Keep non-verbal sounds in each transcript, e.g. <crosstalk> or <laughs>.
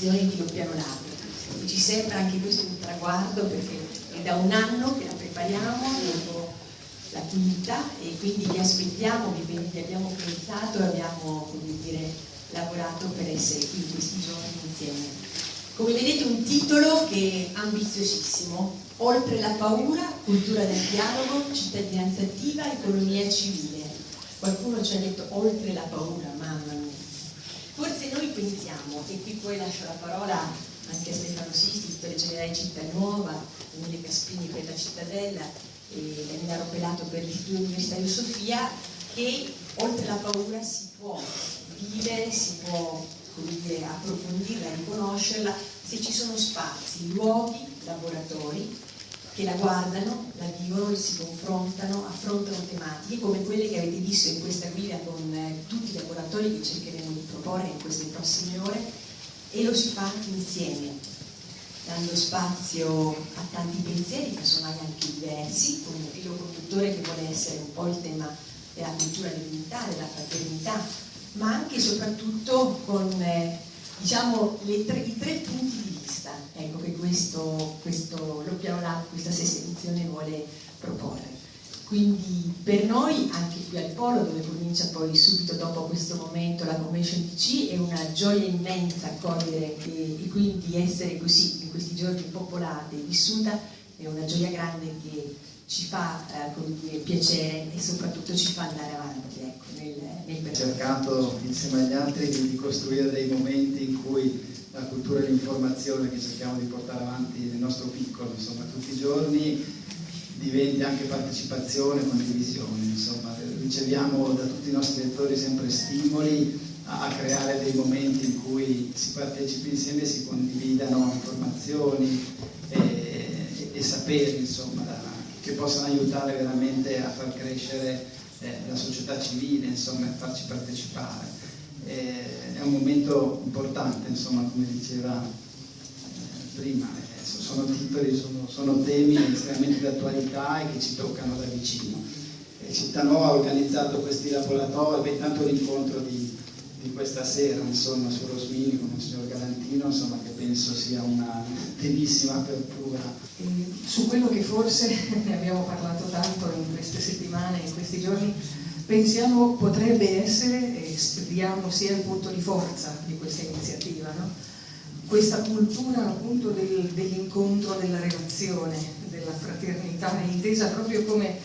edizione di Doppiano Lab. E ci sembra anche questo un traguardo perché è da un anno che la prepariamo dopo la quinta e quindi vi aspettiamo, vi abbiamo pensato e abbiamo come dire, lavorato per essere qui in questi giorni insieme. Come vedete un titolo che è ambiziosissimo, Oltre la paura, cultura del dialogo, cittadinanza attiva, economia civile. Qualcuno ci ha detto oltre la paura, mamma mia. Forse noi pensiamo, e qui poi lascio la parola anche a Stefano Sisti per generare Città Nuova, Emilia Caspini per la Cittadella e Daniela Pelato per l'Istituto Universitario Sofia, che oltre la paura si può vivere, si può dire, approfondirla, riconoscerla, se ci sono spazi, luoghi, laboratori che la guardano, la vivono, si confrontano, affrontano tematiche come quelle che avete visto in questa guida con eh, tutti i laboratori che cercheremo di proporre in queste prossime ore e lo si fa insieme, dando spazio a tanti pensieri, casomai anche diversi, con un filo conduttore che vuole essere un po' il tema della cultura dell'unità, della fraternità, ma anche e soprattutto con eh, diciamo, tre, i tre punti di vista ecco, che questo, questo Piano Lab, questa sesta edizione vuole proporre. Quindi per noi, anche qui al Polo, dove comincia poi subito dopo questo momento la Convention DC, è una gioia immensa accogliere e, e quindi essere così in questi giorni popolata e vissuta, è una gioia grande che ci fa eh, dire, piacere e soprattutto ci fa andare avanti ecco, nel, nel cercato insieme agli altri di, costruire dei momenti in cui la cultura e l'informazione che cerchiamo di portare avanti nel nostro piccolo, insomma, tutti i giorni diventi anche partecipazione, condivisione, insomma, riceviamo da tutti i nostri lettori sempre stimoli a, a creare dei momenti in cui si partecipi insieme e si condividano informazioni e, e, e saperi, insomma, da, che possano aiutare veramente a far crescere eh, la società civile, insomma, e farci partecipare. Eh, è un momento importante, insomma, come diceva eh, prima, eh, sono titoli, sono, sono, temi estremamente di attualità e che ci toccano da vicino. E Città Nuova ha organizzato questi laboratori, tanto l'incontro di, di, questa sera, insomma, su Rosmini con il signor Galantino, insomma, che penso sia una bellissima apertura. su quello che forse ne <laughs> abbiamo parlato tanto in queste settimane, in questi giorni, pensiamo potrebbe essere, e speriamo sia il punto di forza di questa iniziativa, no? Questa cultura appunto del, dell'incontro, della relazione, della fraternità, intesa proprio come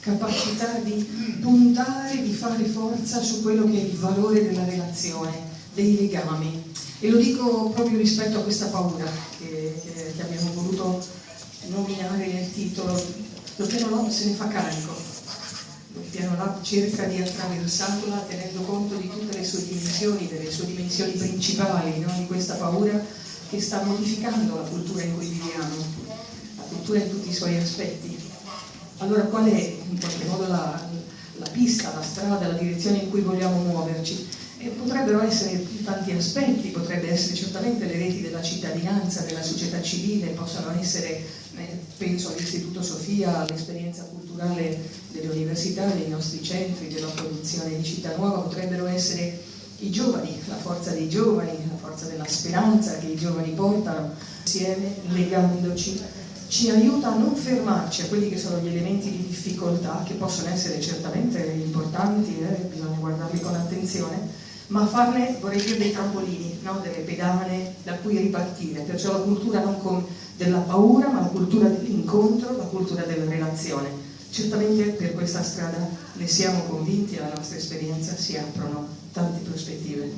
capacità di puntare, di fare forza su quello che è il valore della relazione, dei legami. E lo dico proprio rispetto a questa paura che, che, abbiamo voluto nominare nel titolo. Lo piano se ne fa carico, il piano lab cerca di attraversarla tenendo conto di tutte le sue dimensioni, delle sue dimensioni principali, no? di questa paura che sta modificando la cultura in cui viviamo, la cultura in tutti i suoi aspetti. Allora qual è in qualche modo la, la pista, la strada, la direzione in cui vogliamo muoverci? E potrebbero essere tanti aspetti, potrebbe essere certamente le reti della cittadinanza, della società civile, possono essere, penso all'Istituto Sofia, all'esperienza culturale delle università, dei nostri centri, della produzione di Città Nuova, potrebbero essere i giovani, la forza dei giovani, la forza della speranza che i giovani portano insieme, legandoci, ci aiuta a non fermarci a quelli che sono gli elementi di difficoltà, che possono essere certamente importanti, eh, bisogna guardarli con attenzione, ma farne, vorrei dire, dei trampolini, no? delle pedane da cui ripartire, perciò la cultura non con della paura, ma la cultura dell'incontro, la cultura della relazione. Certamente per questa strada ne siamo convinti, alla nostra esperienza si aprono tante prospettive.